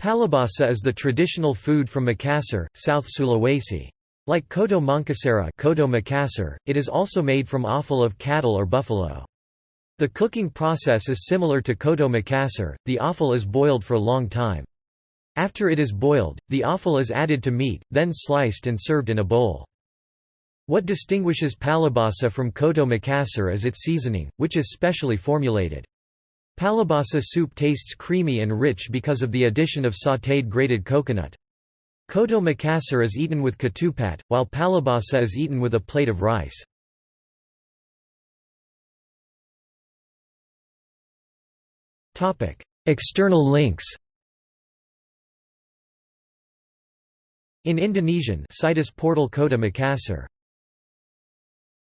Pallubasa is the traditional food from Makassar, South Sulawesi. Like Coto Mangkasara Coto Makassar, it is also made from offal of cattle or buffalo. The cooking process is similar to Coto Makassar, the offal is boiled for a long time. After it is boiled, the offal is added to meat, then sliced and served in a bowl. What distinguishes Pallubasa from Coto Makassar is its seasoning, which is specially formulated. Pallubasa soup tastes creamy and rich because of the addition of sautéed grated coconut. Coto Makassar is eaten with ketupat, while pallubasa is eaten with a plate of rice. External links In Indonesian Situs portal Kota Makassar